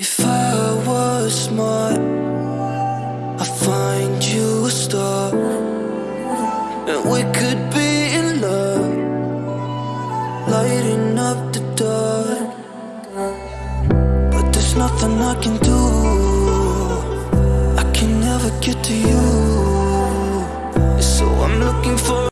If I was smart, I'd find you a star. And we could be in love, lighting up the dark. But there's nothing I can do, I can never get to you. So I'm looking for.